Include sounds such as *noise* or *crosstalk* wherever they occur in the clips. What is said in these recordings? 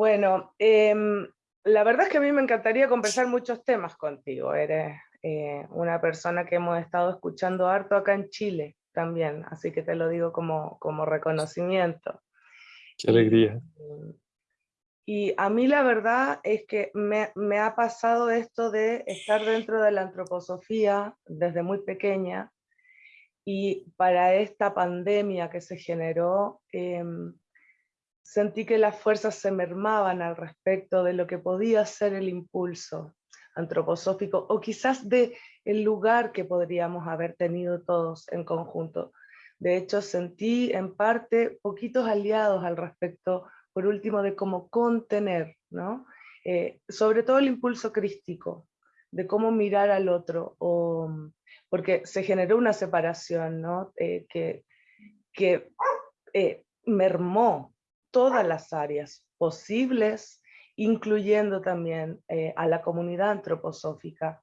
Bueno, em, la verdad es que a mí me encantaría conversar muchos temas contigo. Eres eh, una persona que hemos estado escuchando harto acá en Chile también, así que te lo digo como, como reconocimiento. Qué alegría. Y, a mí la verdad es que me, me, ha pasado esto de estar dentro de la antroposofía desde muy pequeña y para esta pandemia que se generó, em, sentí que las fuerzas se mermaban al respecto de lo que podía ser el impulso antroposófico o quizás de el lugar que podríamos haber tenido todos en conjunto. De hecho, sentí en parte poquitos aliados al respecto, por último, de cómo contener, ¿no? Eh, sobre todo el impulso crístico, de cómo mirar al otro, o, porque se generó una separación ¿no? Eh, que, que eh, mermó todas las áreas posibles, incluyendo también a la comunidad antroposófica.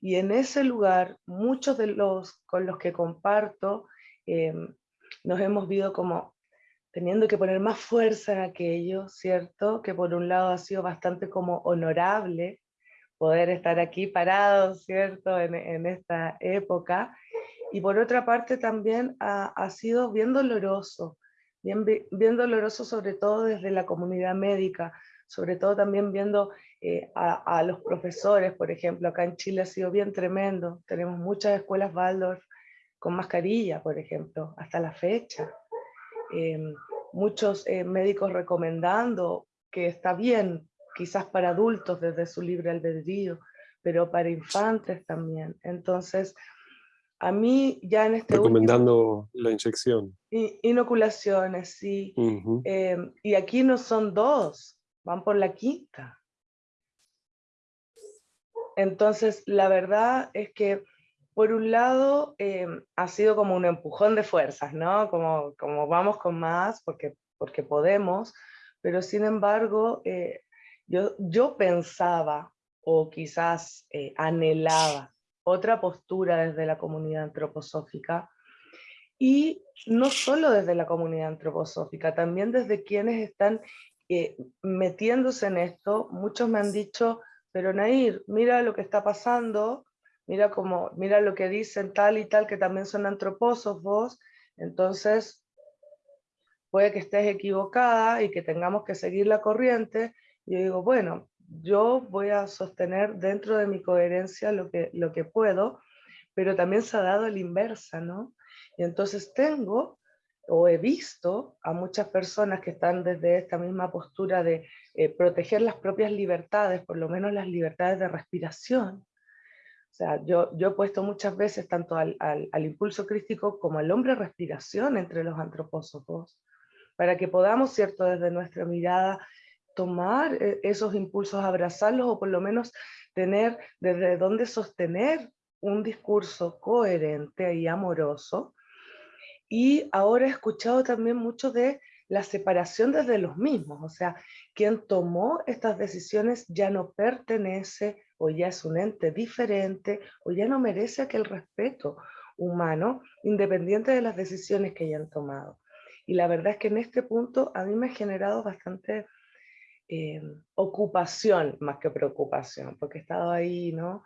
Y en ese lugar, muchos de los con los que comparto, nos hemos visto como teniendo que poner más fuerza en aquello, ¿cierto? Que por un lado ha sido bastante como honorable poder estar aquí parados, ¿cierto? En, esta época. Y por otra parte también ha, ha sido bien doloroso, bien, doloroso sobre todo desde la comunidad médica, sobre todo también viendo eh, a, los profesores, por ejemplo, acá en Chile ha sido bien tremendo, tenemos muchas escuelas Waldorf con mascarilla, por ejemplo, hasta la fecha. Em, muchos eh, médicos recomendando que está bien, quizás para adultos desde su libre albedrío, pero para infantes también. Entonces, a mí ya en este Recomendando la inyección. Inoculaciones, sí. Em, y aquí no son dos, van por la quinta. Entonces, la verdad es que, por un lado, em, ha sido como un empujón de fuerzas, ¿no? Como, como vamos con más porque, porque podemos, pero sin embargo, eh, yo, yo pensaba, o quizás eh, anhelaba, otra postura desde la comunidad antroposófica, y no solo desde la comunidad antroposófica, también desde quienes están eh, metiéndose en esto, muchos me han dicho, pero Nair, mira lo que está pasando, mira, como, mira lo que dicen tal y tal, que también son antropósofos, entonces puede que estés equivocada y que tengamos que seguir la corriente. Y yo digo, bueno, yo voy a sostener dentro de mi coherencia lo que, lo que puedo, pero también se ha dado la inversa, ¿no? Y entonces tengo o he visto a muchas personas que están desde esta misma postura de eh, proteger las propias libertades, por lo menos las libertades de respiración. O sea, yo, yo he puesto muchas veces tanto al, al, al impulso crístico como al hombre respiración entre los antropósofos, para que podamos, ¿cierto?, desde nuestra mirada tomar eh, esos impulsos, abrazarlos o por lo menos tener desde dónde sostener un discurso coherente y amoroso. Y ahora he escuchado también mucho de la separación desde los mismos, o sea, quien tomó estas decisiones ya no pertenece o ya es un ente diferente o ya no merece aquel respeto humano independiente de las decisiones que hayan tomado. Y la verdad es que en este punto a mí me ha generado bastante eh, ocupación más que preocupación, porque he estado ahí, ¿no?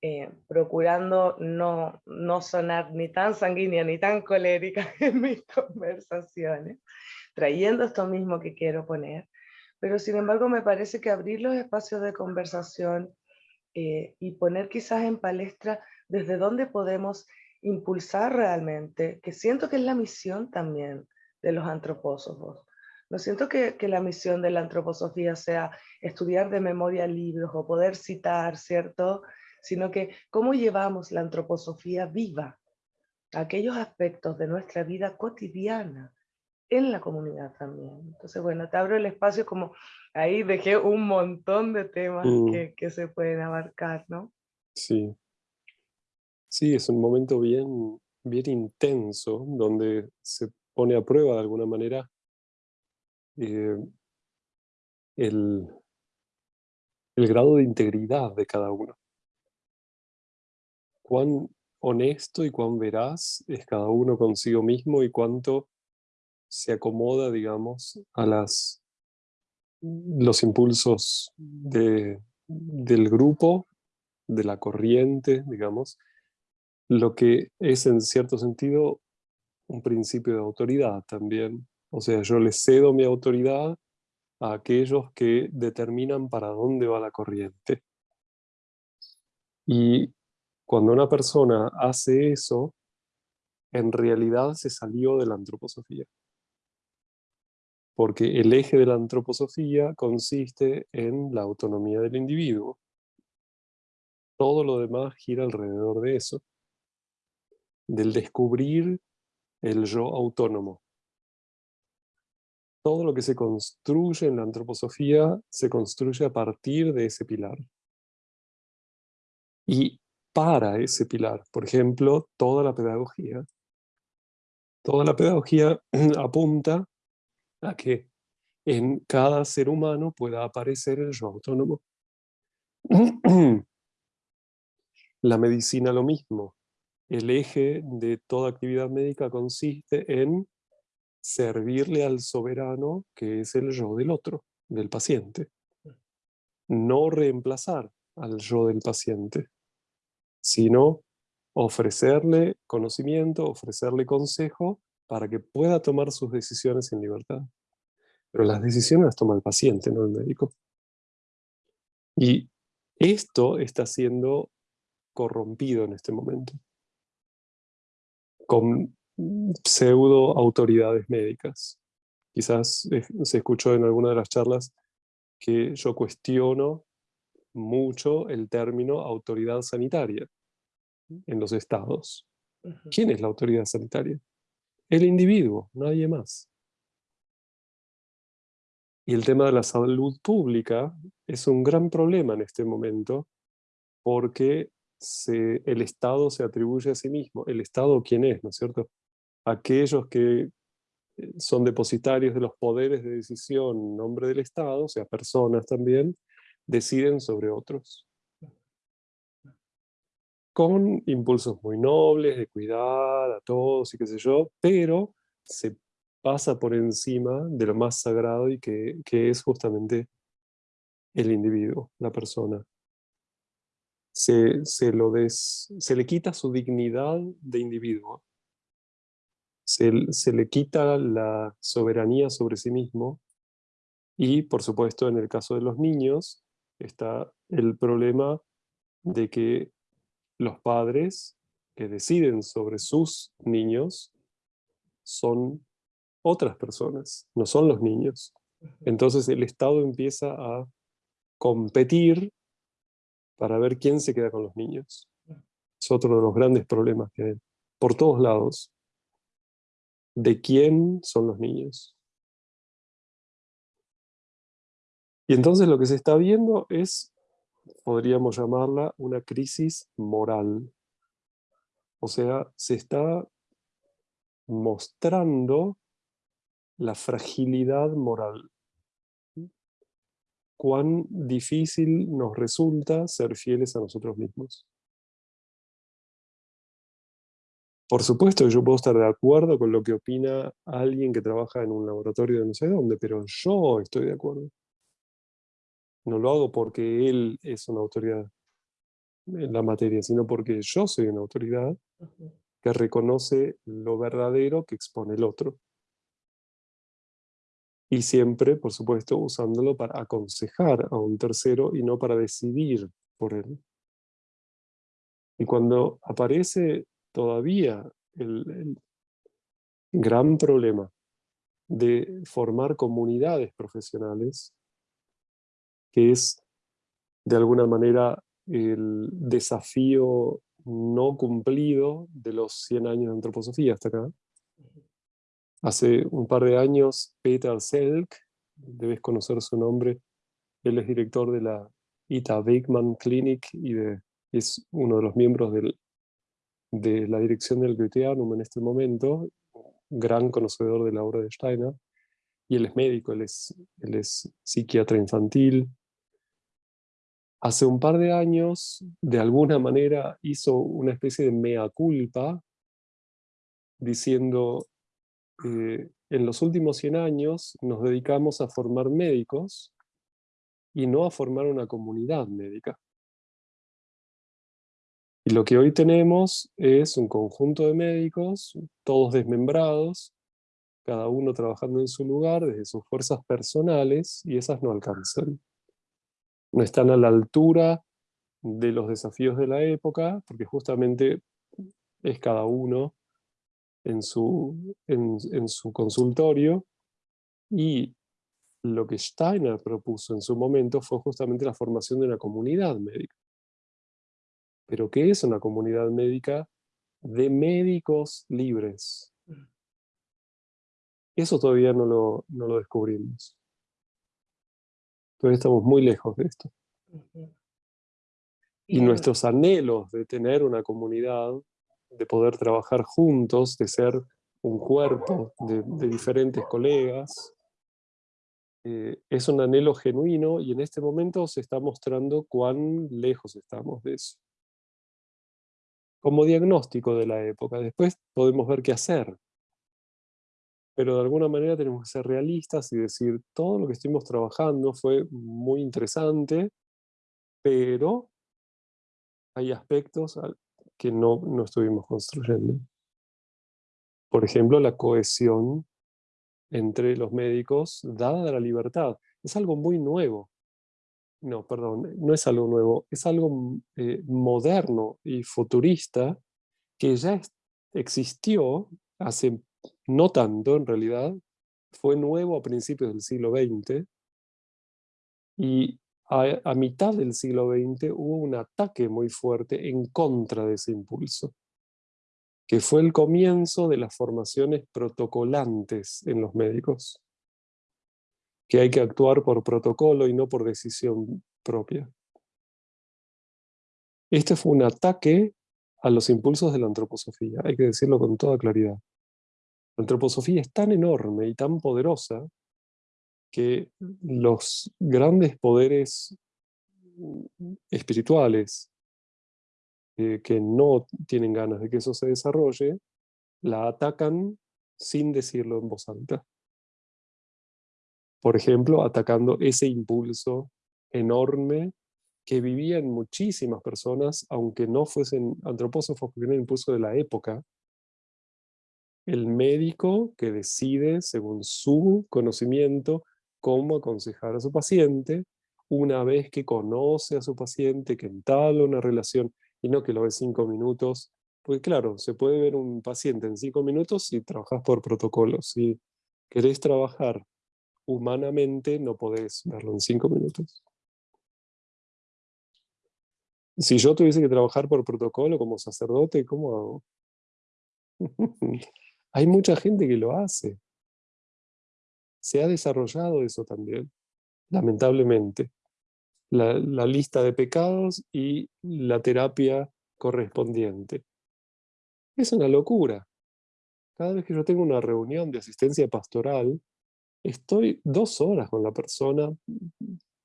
Eh, procurando no, no sonar ni tan sanguínea ni tan colérica *laughs* en mis conversaciones, trayendo esto mismo que quiero poner, pero sin embargo me parece que abrir los espacios de conversación eh, y poner quizás en palestra desde dónde podemos impulsar realmente, que siento que es la misión también de los antropósofos, no siento que, la misión de la antroposofía sea estudiar de memoria libros o poder citar, ¿cierto? Sino que cómo llevamos la antroposofía viva, aquellos aspectos de nuestra vida cotidiana, en la comunidad también. Entonces, bueno, te abro el espacio como ahí dejé un montón de temas mm. que, que, se pueden abarcar, ¿no? Sí. Sí, es un momento bien, bien intenso, donde se pone a prueba de alguna manera eh, el, el grado de integridad de cada uno. Cuán honesto y cuán veraz es cada uno consigo mismo y cuánto se acomoda, digamos, a las, los impulsos de, del grupo, de la corriente, digamos, lo que es en cierto sentido un principio de autoridad también. O sea, yo le cedo mi autoridad a aquellos que determinan para dónde va la corriente. Y cuando una persona hace eso, en realidad se salió de la antroposofía. Porque el eje de la antroposofía consiste en la autonomía del individuo. Todo lo demás gira alrededor de eso. Del descubrir el yo autónomo. Todo lo que se construye en la antroposofía se construye a partir de ese pilar. Y para ese pilar, por ejemplo, toda la pedagogía. Toda la pedagogía *clears throat* apunta que en cada ser humano pueda aparecer el yo autónomo. *clears throat* La medicina lo mismo el eje de toda actividad médica consiste en servirle al soberano, que es el yo del otro, del paciente. No reemplazar al yo del paciente, sino ofrecerle conocimiento, ofrecerle consejo para que pueda tomar sus decisiones en libertad. Pero las decisiones las toma el paciente, no el médico. Y esto está siendo corrompido en este momento con pseudo autoridades médicas. Quizás se escuchó en alguna de las charlas que yo cuestiono mucho el término autoridad sanitaria en los estados. ¿Quién es la autoridad sanitaria? El individuo, nadie más. Y el tema de la salud pública es un gran problema en este momento porque el Estado se atribuye a sí mismo. ¿El Estado quién es, no es cierto? Aquellos que eh, son depositarios de los poderes de decisión en nombre del Estado, o sea, personas también, deciden sobre otros. Con impulsos muy nobles, de cuidar a todos y qué sé yo, pero se pasa por encima de lo más sagrado y que, que es justamente el individuo, la persona se, lo se le quita su dignidad de individuo. Se, se, le quita la soberanía sobre sí mismo y, por supuesto, en el caso de los niños, está el problema de que los padres que deciden sobre sus niños son otras personas, no son los niños. Entonces el Estado empieza a competir para ver quién se queda con los niños. Es otro de los grandes problemas que hay por todos lados. ¿De quién son los niños? Y entonces lo que se está viendo es, podríamos llamarla, una crisis moral. O sea, se está mostrando la fragilidad moral cuán difícil nos resulta ser fieles a nosotros mismos. Por supuesto yo puedo estar de acuerdo con lo que opina alguien que trabaja en un laboratorio de no sé dónde, pero yo estoy de acuerdo. No lo hago porque él es una autoridad en la materia, sino porque yo soy una autoridad que reconoce lo verdadero que expone el otro. Y siempre, por supuesto, usándolo para aconsejar a un tercero y no para decidir por él. Y cuando aparece todavía el, gran problema de formar comunidades profesionales, que es de alguna manera el desafío no cumplido de los 100 años de antroposofía hasta acá, Hace un par de años, Peter Selk, debes conocer su nombre, él es director de la Ita Beckman Clinic y es uno de los miembros de la dirección del Goetheanum en este momento, gran conocedor de la obra de Steiner, y él es médico, él es, él es psiquiatra infantil, hace un par de años, de alguna manera, hizo una especie de mea culpa, diciendo, eh, en los últimos 100 años nos dedicamos a formar médicos y no a formar una comunidad médica. Y lo que hoy tenemos es un conjunto de médicos, todos desmembrados, cada uno trabajando en su lugar desde sus fuerzas personales, y esas no alcanzan no están a la altura de los desafíos de la época, porque justamente es cada uno en su, en, su consultorio, y lo que Steiner propuso en su momento fue justamente la formación de una comunidad médica. ¿Pero qué es una comunidad médica? De médicos libres. Eso todavía no lo, no lo descubrimos. Todavía estamos muy lejos de esto. Y nuestros anhelos de tener una comunidad, de poder trabajar juntos, de ser un cuerpo de, diferentes colegas, eh, es un anhelo genuino y en este momento se está mostrando cuán lejos estamos de eso. Como diagnóstico de la época, después podemos ver qué hacer pero de alguna manera tenemos que ser realistas y decir, todo lo que estuvimos trabajando fue muy interesante, pero hay aspectos que no, no estuvimos construyendo. Por ejemplo, la cohesión entre los médicos, dada la libertad. Es algo muy nuevo. No, perdón, no es algo nuevo, es algo eh, moderno y futurista que ya existió hace no tanto en realidad, fue nuevo a principios del siglo XX, y a, mitad del siglo XX hubo un ataque muy fuerte en contra de ese impulso, que fue el comienzo de las formaciones protocolantes en los médicos, que hay que actuar por protocolo y no por decisión propia. Este fue un ataque a los impulsos de la antroposofía, hay que decirlo con toda claridad. La antroposofía es tan enorme y tan poderosa que los grandes poderes espirituales eh, que no tienen ganas de que eso se desarrolle, la atacan sin decirlo en voz alta. Por ejemplo, atacando ese impulso enorme que vivían muchísimas personas, aunque no fuesen antropósofos, porque era un impulso de la época, el médico que decide, según su conocimiento, cómo aconsejar a su paciente, una vez que conoce a su paciente, que entabla una relación, y no que lo ve cinco minutos, porque claro, se puede ver un paciente en cinco minutos si trabajas por protocolo. Si querés trabajar humanamente, no podés verlo en cinco minutos. Si yo tuviese que trabajar por protocolo como sacerdote, ¿cómo hago? *laughs* Hay mucha gente que lo hace. Se ha desarrollado eso también, lamentablemente. La, lista de pecados y la terapia correspondiente. Es una locura. Cada vez que yo tengo una reunión de asistencia pastoral, estoy dos horas con la persona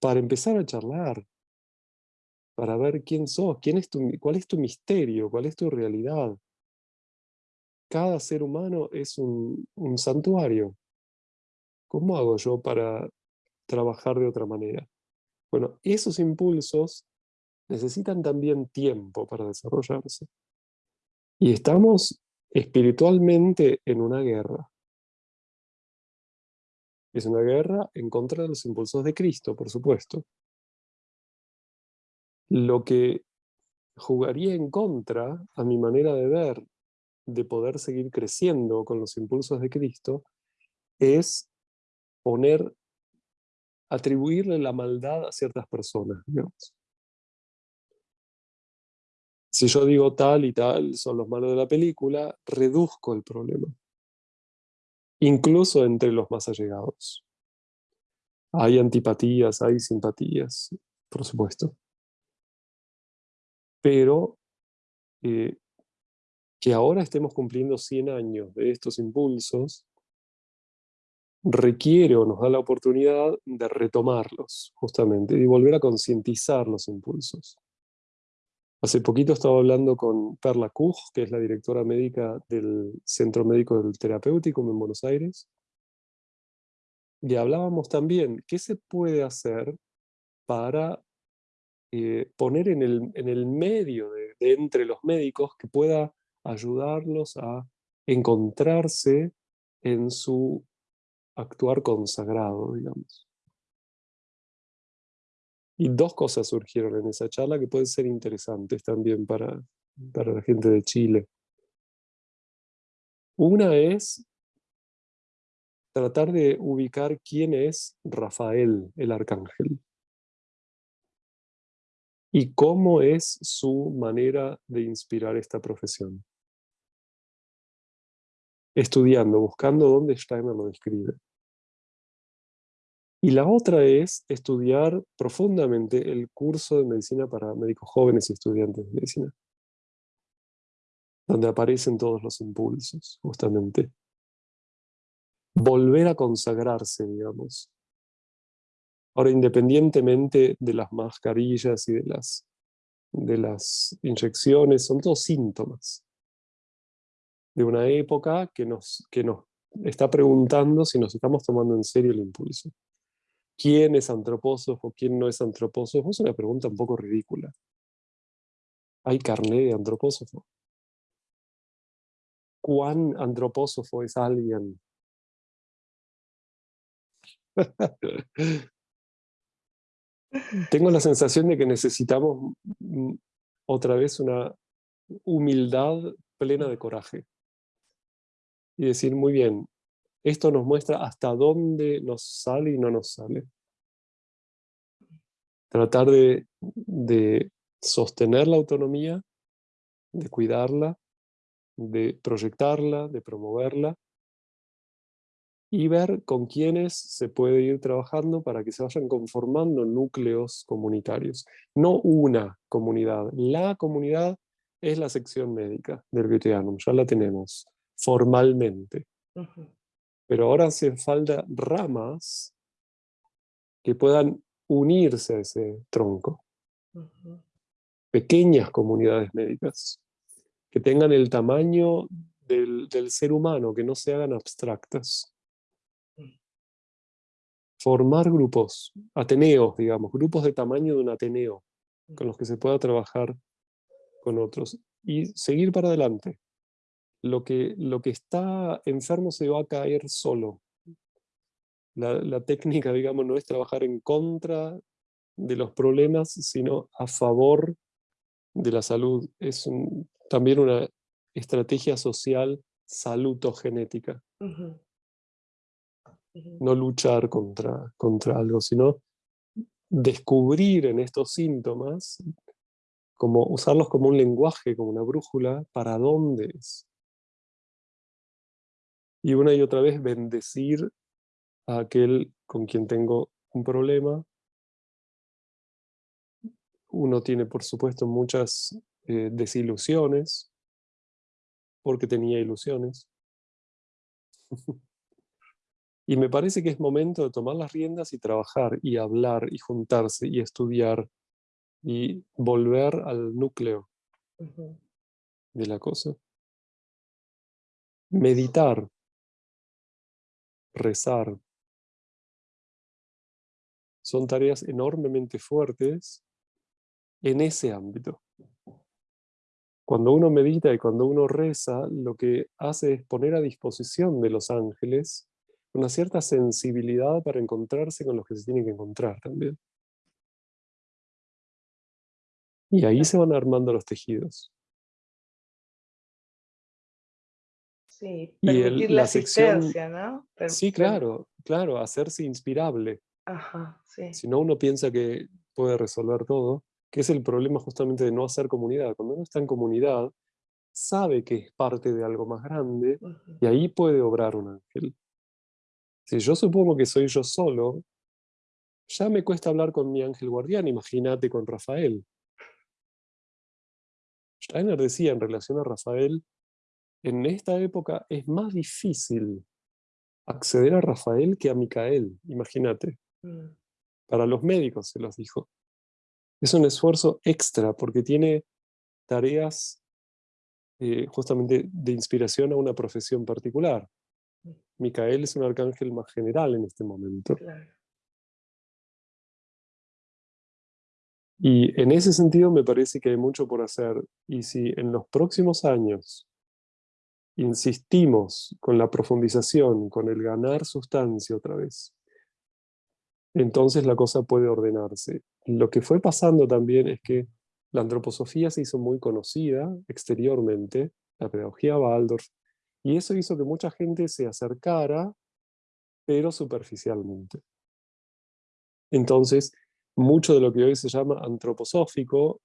para empezar a charlar, para ver quién sos, quién es cuál es tu misterio, cuál es tu realidad cada ser humano es un, santuario. ¿Cómo hago yo para trabajar de otra manera? Bueno, esos impulsos necesitan también tiempo para desarrollarse. Y estamos espiritualmente en una guerra. Es una guerra en contra de los impulsos de Cristo, por supuesto. Lo que jugaría en contra, a mi manera de ver, de poder seguir creciendo con los impulsos de Cristo es poner, atribuirle la maldad a ciertas personas, Si yo digo tal y tal son los malos de la película, reduzco el problema. Incluso entre los más allegados. Hay antipatías, hay simpatías, por supuesto. Pero eh, que ahora estemos cumpliendo 100 años de estos impulsos, requiere o nos da la oportunidad de retomarlos, justamente, y volver a concientizar los impulsos. Hace poquito estaba hablando con Perla Kuch, que es la directora médica del Centro Médico del Terapéutico en Buenos Aires, y hablábamos también, ¿qué se puede hacer para eh, poner en el, en el medio de, de entre los médicos que pueda ayudarlos a encontrarse en su actuar consagrado, digamos. Y dos cosas surgieron en esa charla que pueden ser interesantes también para, para la gente de Chile. Una es tratar de ubicar quién es Rafael, el arcángel. Y cómo es su manera de inspirar esta profesión. Estudiando, buscando dónde Steiner lo describe. Y la otra es estudiar profundamente el curso de medicina para médicos jóvenes y estudiantes de medicina. Donde aparecen todos los impulsos, justamente volver a consagrarse, digamos. Ahora, independientemente de las mascarillas y de las, de las inyecciones, son todos síntomas de una época que nos, que nos está preguntando si nos estamos tomando en serio el impulso. ¿Quién es antropósofo? ¿Quién no es antropósofo? Es una pregunta un poco ridícula. ¿Hay carné de antropósofo? ¿Cuán antropósofo es alguien Tengo la sensación de que necesitamos mm, otra vez una humildad plena de coraje. Y decir, muy bien, esto nos muestra hasta dónde nos sale y no nos sale. Tratar de, sostener la autonomía, de cuidarla, de proyectarla, de promoverla, y ver con quiénes se puede ir trabajando para que se vayan conformando núcleos comunitarios. No una comunidad, la comunidad es la sección médica del Goetheanum, ya la tenemos formalmente. Pero ahora hacen falta ramas que puedan unirse a ese tronco. Pequeñas comunidades médicas, que tengan el tamaño del, del ser humano, que no se hagan abstractas formar grupos, ateneos, digamos, grupos de tamaño de un ateneo, con los que se pueda trabajar con otros, y seguir para adelante. Lo que, lo que está enfermo se va a caer solo. La, técnica, digamos, no es trabajar en contra de los problemas, sino a favor de la salud. Es también una estrategia social salutogenética no luchar contra, contra algo, sino descubrir en estos síntomas, como usarlos como un lenguaje, como una brújula, para dónde es. Y una y otra vez bendecir a aquel con quien tengo un problema. Uno tiene, por supuesto, muchas eh, desilusiones, porque tenía ilusiones. *laughs* Y me parece que es momento de tomar las riendas y trabajar, y hablar, y juntarse, y estudiar, y volver al núcleo de la cosa. Meditar, rezar, son tareas enormemente fuertes en ese ámbito. Cuando uno medita y cuando uno reza, lo que hace es poner a disposición de los ángeles una cierta sensibilidad para encontrarse con los que se tienen que encontrar también. Y ahí se van armando los tejidos. Sí, permitir la, asistencia, ¿no? sí, claro, claro, hacerse inspirable. Ajá, sí. Si no, uno piensa que puede resolver todo, que es el problema justamente de no hacer comunidad. Cuando uno está en comunidad, sabe que es parte de algo más grande, y ahí puede obrar un ángel. Si yo supongo que soy yo solo, ya me cuesta hablar con mi ángel guardián, imagínate con Rafael. Steiner decía en relación a Rafael, en esta época es más difícil acceder a Rafael que a Micael, imagínate. Mm. Para los médicos se los dijo. Es un esfuerzo extra porque tiene tareas eh, justamente de inspiración a una profesión particular. Mm. Micael es un arcángel más general en este momento. Y en ese sentido me parece que hay mucho por hacer. Y si en los próximos años insistimos con la profundización, con el ganar sustancia otra vez, entonces la cosa puede ordenarse. Lo que fue pasando también es que la antroposofía se hizo muy conocida exteriormente, la pedagogía Waldorf, y eso hizo que mucha gente se acercara, pero superficialmente. Entonces, mucho de lo que hoy se llama antroposófico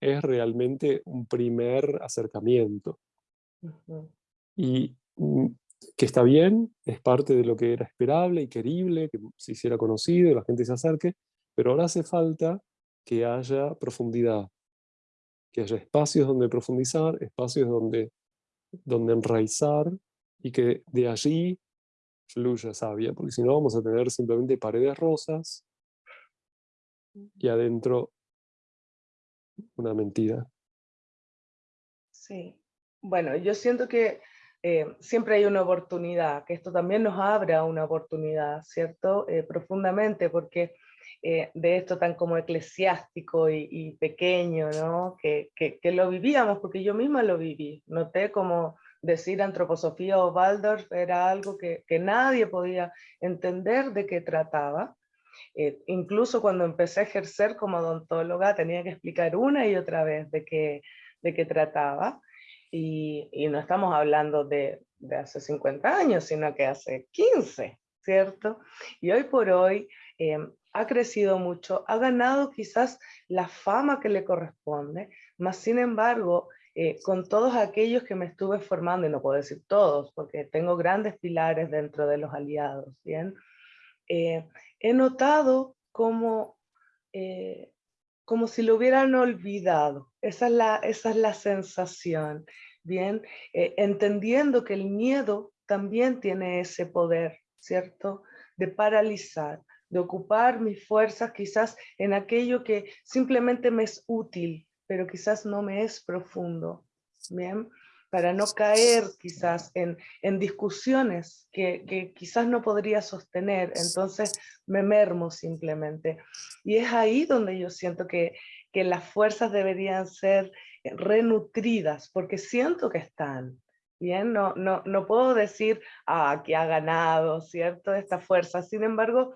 es realmente un primer acercamiento. Y mm, que está bien, es parte de lo que era esperable y querible, que se hiciera conocido, la gente se acerque, pero ahora hace falta que haya profundidad, que haya espacios donde profundizar, espacios donde, donde enraizar, y que de allí fluya sabia, porque si no vamos a tener simplemente paredes rosas, y adentro una mentira. Sí. Bueno, yo siento que eh, siempre hay una oportunidad, que esto también nos abra una oportunidad, ¿cierto? Eh, profundamente, porque eh, de esto tan como eclesiástico y, pequeño, ¿no? Que, que, lo vivíamos, porque yo misma lo viví. Noté como decir antroposofía o Waldorf era algo que, que nadie podía entender de qué trataba. Eh, incluso cuando empecé a ejercer como odontóloga tenía que explicar una y otra vez de qué, de qué trataba. Y, no estamos hablando de, de, hace 50 años, sino que hace 15, ¿cierto? Y hoy por hoy em, ha crecido mucho, ha ganado quizás la fama que le corresponde, más sin embargo, eh, con todos aquellos que me estuve formando, y no puedo decir todos, porque tengo grandes pilares dentro de los aliados, ¿bien? Eh, he notado como, eh, como si lo hubieran olvidado. Esa es la, esa es la sensación, ¿bien? Eh, entendiendo que el miedo también tiene ese poder, ¿cierto? De paralizar, de ocupar mis fuerzas quizás en aquello que simplemente me es útil, pero quizás no me es profundo, ¿bien? para no caer quizás en, en discusiones que, que, quizás no podría sostener, entonces me mermo simplemente. Y es ahí donde yo siento que, que las fuerzas deberían ser renutridas, porque siento que están. Bien, no, no, no puedo decir, ah, que ha ganado, ¿cierto? Esta fuerza. Sin embargo,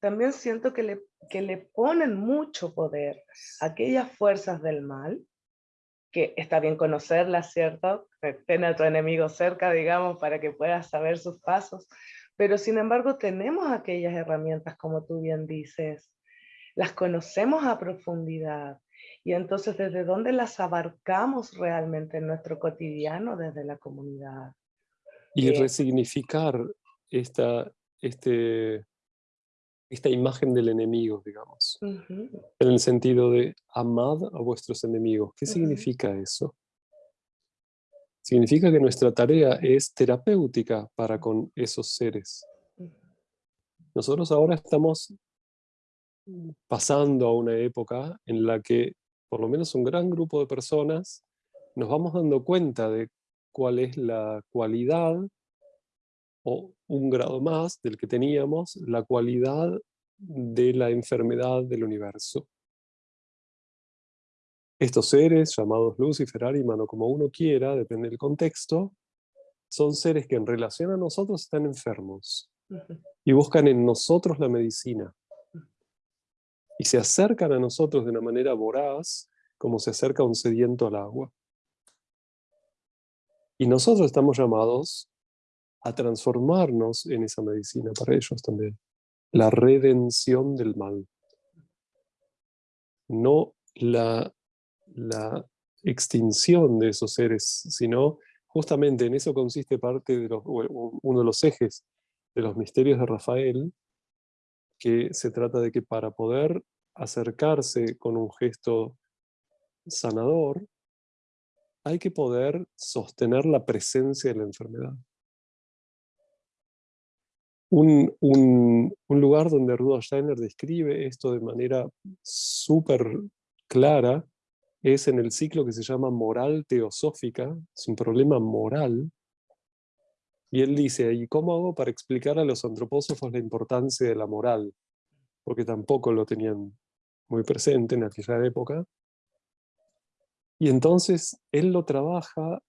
también siento que le, que le ponen mucho poder aquellas fuerzas del mal, que está bien conocerla, ¿cierto? Tener a tu enemigo cerca, digamos, para que puedas saber sus pasos. Pero sin embargo tenemos aquellas herramientas, como tú bien dices, las conocemos a profundidad. Y entonces, ¿desde dónde las abarcamos realmente en nuestro cotidiano, desde la comunidad? Y eh, resignificar esta, este, esta imagen del enemigo, digamos. En el sentido de amad a vuestros enemigos. ¿Qué significa eso? Significa que nuestra tarea es terapéutica para con esos seres. Nosotros ahora estamos pasando a una época en la que por lo menos un gran grupo de personas nos vamos dando cuenta de cuál es la cualidad o un grado más del que teníamos la cualidad de la enfermedad del universo. Estos seres, llamados Lucifer, Ariman o como uno quiera, depende del contexto, son seres que en relación a nosotros están enfermos y buscan en nosotros la medicina. Y se acercan a nosotros de una manera voraz, como se acerca un sediento al agua. Y nosotros estamos llamados a transformarnos en esa medicina para ellos también. La redención del mal. No la, la extinción de esos seres, sino justamente en eso consiste parte de uno de los ejes de los misterios de Rafael, que se trata de que para poder acercarse con un gesto sanador, hay que poder sostener la presencia de la enfermedad. un, un, lugar donde Rudolf Steiner describe esto de manera súper clara es en el ciclo que se llama moral teosófica, es un problema moral, y él dice, ¿y cómo hago para explicar a los antropósofos la importancia de la moral? Porque tampoco lo tenían muy presente en aquella época. Y entonces él lo trabaja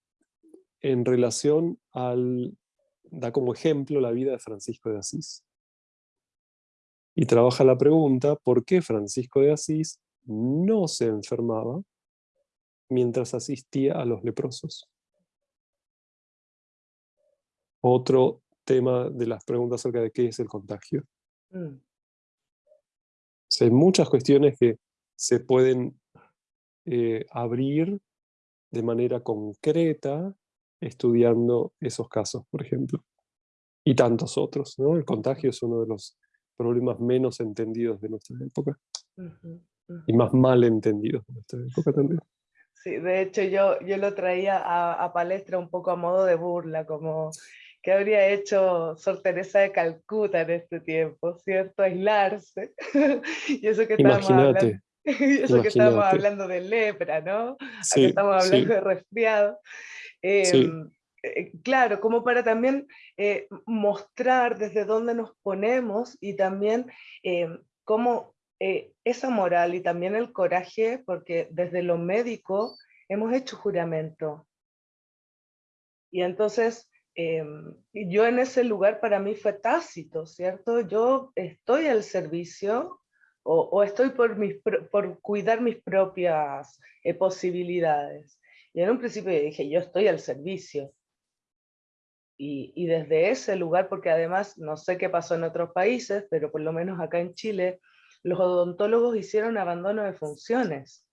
en relación al, da como ejemplo la vida de Francisco de Asís. Y trabaja la pregunta, ¿por qué Francisco de Asís no se enfermaba mientras asistía a los leprosos? Otro tema de las preguntas acerca de qué es el contagio. Mm. hay muchas cuestiones que se pueden eh, abrir de manera concreta estudiando esos casos, por ejemplo. Y tantos otros, ¿no? El contagio es uno de los problemas menos entendidos de nuestra época. Y más mal entendidos de nuestra época también. Sí, de hecho yo, yo lo traía a, a, palestra un poco a modo de burla, como que habría hecho Sor Teresa de Calcuta en este tiempo, ¿cierto? Aislarse. *laughs* y eso que estábamos hablando, *laughs* eso que estábamos hablando de lepra, ¿no? Sí, estamos hablando de resfriado. Em, eh, claro, como para también eh, mostrar desde dónde nos ponemos y también em, cómo eh, esa moral y también el coraje, porque desde lo médico hemos hecho juramento. Y entonces em, yo en ese lugar para mí fue tácito, ¿cierto? Yo estoy al servicio o, estoy por, mis, por cuidar mis propias posibilidades. Y en un principio dije, yo estoy al servicio. Y, y, desde ese lugar, porque además no sé qué pasó en otros países, pero por lo menos acá en Chile, los odontólogos hicieron abandono de funciones.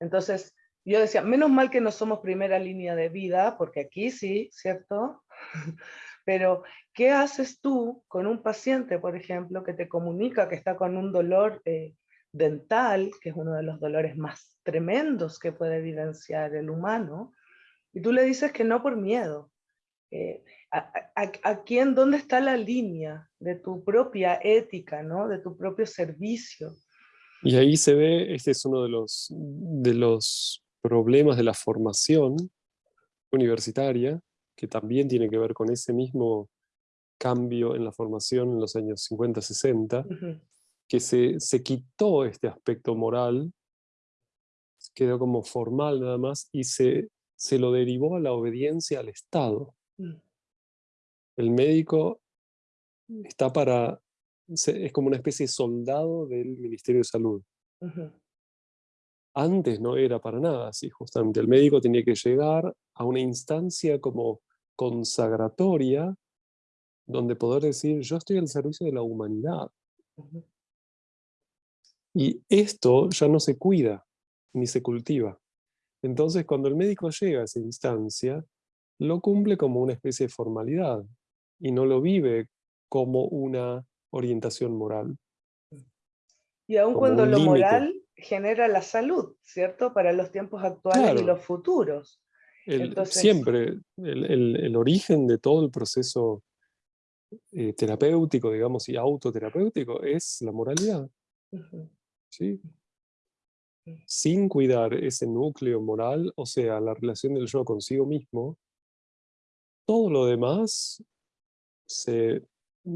Entonces, yo decía, menos mal que no somos primera línea de vida, porque aquí sí, ¿cierto? *laughs* Pero, ¿qué haces tú con un paciente, por ejemplo, que te comunica que está con un dolor eh, dental, que es uno de los dolores más tremendos que puede evidenciar el humano, y tú le dices que no por miedo. Eh, a, quién, dónde está la línea de tu propia ética, ¿no? de tu propio servicio? Y ahí se ve, este es uno de los, de los problemas de la formación universitaria, que también tiene que ver con ese mismo cambio en la formación en los años 50-60, que se, se, quitó este aspecto moral, quedó como formal nada más, y se, se lo derivó a la obediencia al Estado. Mm. El médico está para, es como una especie de soldado del Ministerio de Salud. Antes no era para nada así, justamente. El médico tenía que llegar a una instancia como consagratoria, donde poder decir, yo estoy al servicio de la humanidad. Y esto ya no se cuida, ni se cultiva. Entonces, cuando el médico llega a esa instancia, lo cumple como una especie de formalidad y no lo vive como una orientación moral. Y aun cuando lo moral genera la salud, ¿cierto? Para los tiempos actuales y los futuros. Siempre, el, origen de todo el proceso eh, terapéutico, digamos, y autoterapéutico es la moralidad. ¿sí? Sin cuidar ese núcleo moral, o sea, la relación del yo consigo mismo, todo lo demás se,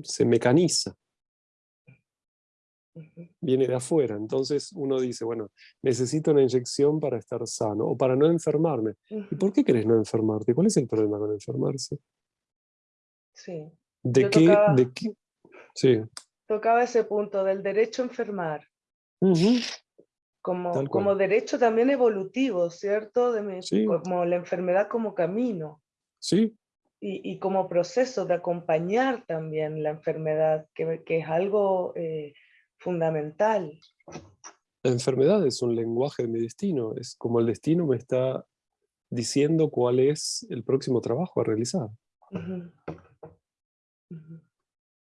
se mecaniza. Viene de afuera, entonces uno dice, bueno, necesito una inyección para estar sano, o para no enfermarme. ¿Y por qué querés no enfermarte? ¿Cuál es el problema con enfermarse? Sí. ¿De qué, ¿De qué? Sí. Tocaba ese punto del derecho a enfermar como, como derecho también evolutivo, ¿cierto? De Como la enfermedad como camino. Sí. Y, y, como proceso de acompañar también la enfermedad, que, que es algo eh, fundamental. La enfermedad es un lenguaje de mi destino, es como el destino me está diciendo cuál es el próximo trabajo a realizar.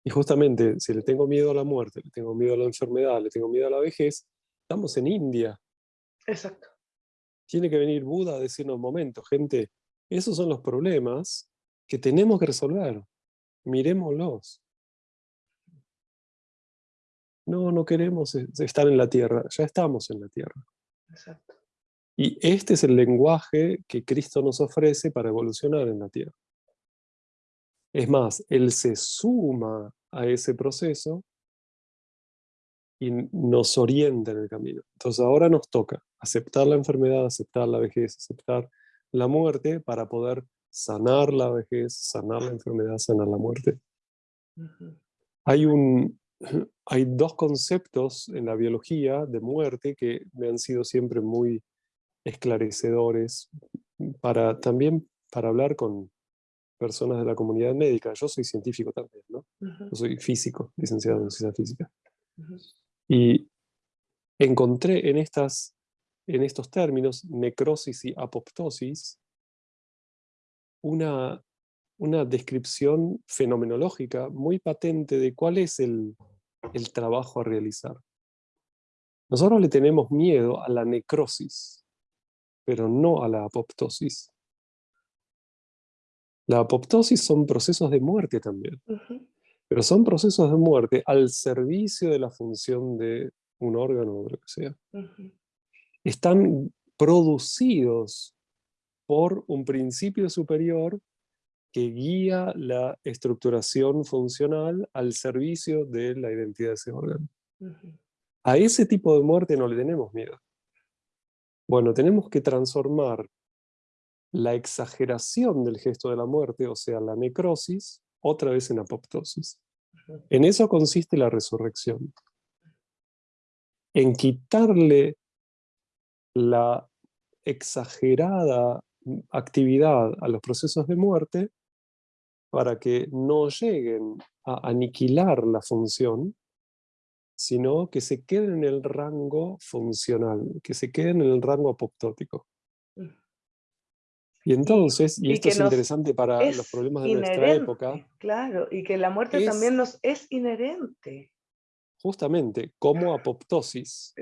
Y justamente, si le tengo miedo a la muerte, le tengo miedo a la enfermedad, le tengo miedo a la vejez, estamos en India. Exacto. Tiene que venir Buda a decirnos, momento, gente, esos son los problemas que tenemos que resolver. miremoslos. No, no queremos estar en la tierra, ya estamos en la tierra. Exacto. Y este es el lenguaje que Cristo nos ofrece para evolucionar en la tierra. Es más, Él se suma a ese proceso y nos orienta en el camino. Entonces ahora nos toca aceptar la enfermedad, aceptar la vejez, aceptar la muerte para poder sanar la vejez, sanar la enfermedad, sanar la muerte. hay, un, *laughs* hay dos conceptos en la biología de muerte que me han sido siempre muy esclarecedores para también para hablar con personas de la comunidad médica. Yo soy científico también, ¿no? Yo soy físico, licenciado en ciencia física. Y encontré en, estas, en estos términos, necrosis y apoptosis, una, una descripción fenomenológica muy patente de cuál es el, el trabajo a realizar. Nosotros le tenemos miedo a la necrosis, pero no a la apoptosis. La apoptosis son procesos de muerte también, pero son procesos de muerte al servicio de la función de un órgano o lo que sea. Están producidos por un principio superior que guía la estructuración funcional al servicio de la identidad de ese órgano. A ese tipo de muerte no le tenemos miedo. Bueno, tenemos que transformar la exageración del gesto de la muerte, o sea, la necrosis, otra vez en apoptosis. En eso consiste la resurrección. En quitarle la exagerada actividad a los procesos de muerte para que no lleguen a aniquilar la función, sino que se queden en el rango funcional, que se queden en el rango apoptótico. Y entonces, y, esto es interesante para los problemas de nuestra época. Claro, y que la muerte también nos es inherente. Justamente, como apoptosis.